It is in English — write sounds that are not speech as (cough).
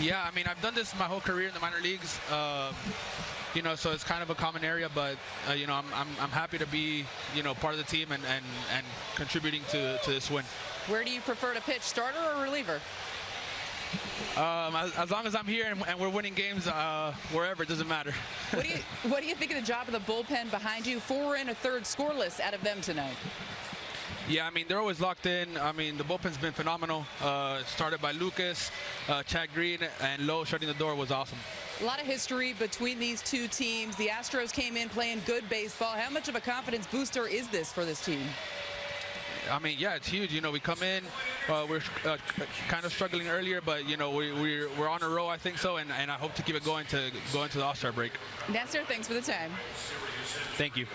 Yeah, I mean, I've done this my whole career in the minor leagues. Um, you know, so it's kind of a common area, but uh, you know, I'm, I'm, I'm happy to be you know part of the team and, and, and contributing to, to this win. Where do you prefer to pitch, starter or reliever? Um, as, as long as I'm here and, and we're winning games, uh, wherever it doesn't matter. What do you (laughs) What do you think of the job of the bullpen behind you? Four and a third scoreless out of them tonight. Yeah, I mean, they're always locked in. I mean, the bullpen's been phenomenal. Uh, started by Lucas, uh, Chad Green, and Lowe shutting the door was awesome. A lot of history between these two teams. The Astros came in playing good baseball. How much of a confidence booster is this for this team? I mean, yeah, it's huge. You know, we come in, uh, we're uh, kind of struggling earlier, but you know, we, we're we're on a roll. I think so, and, and I hope to keep it going to go into the All-Star break. Nestor, thanks for the time. Thank you.